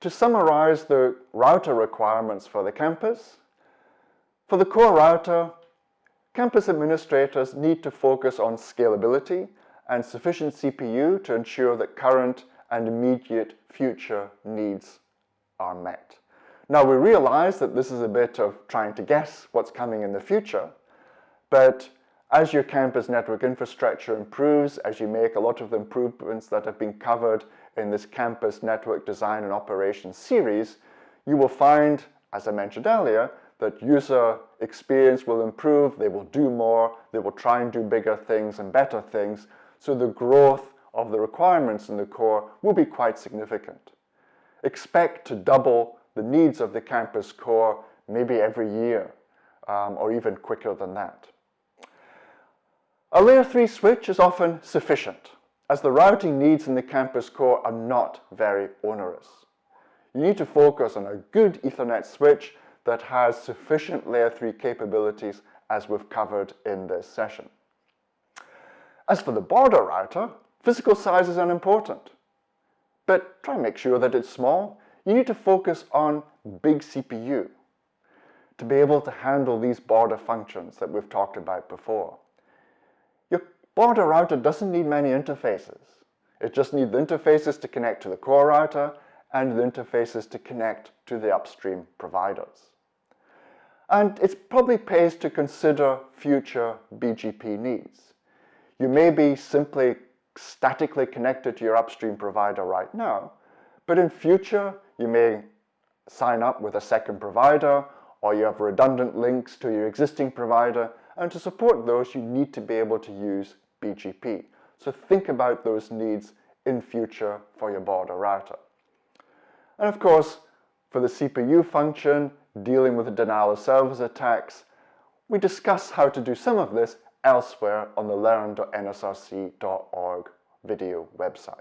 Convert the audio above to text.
To summarize the router requirements for the campus, for the core router, campus administrators need to focus on scalability and sufficient CPU to ensure that current and immediate future needs are met. Now we realize that this is a bit of trying to guess what's coming in the future, but as your campus network infrastructure improves, as you make a lot of the improvements that have been covered in this campus network design and operations series, you will find, as I mentioned earlier, that user experience will improve, they will do more, they will try and do bigger things and better things, so the growth of the requirements in the core will be quite significant. Expect to double the needs of the campus core maybe every year, um, or even quicker than that. A layer 3 switch is often sufficient as the routing needs in the campus core are not very onerous. You need to focus on a good Ethernet switch that has sufficient layer 3 capabilities as we've covered in this session. As for the border router, physical size is unimportant. But try and make sure that it's small. You need to focus on big CPU to be able to handle these border functions that we've talked about before. Border router doesn't need many interfaces. It just needs the interfaces to connect to the core router and the interfaces to connect to the upstream providers. And it probably pays to consider future BGP needs. You may be simply statically connected to your upstream provider right now, but in future you may sign up with a second provider or you have redundant links to your existing provider and to support those you need to be able to use BGP. So think about those needs in future for your border router. And of course, for the CPU function, dealing with denial of service attacks, we discuss how to do some of this elsewhere on the learn.nsrc.org video website.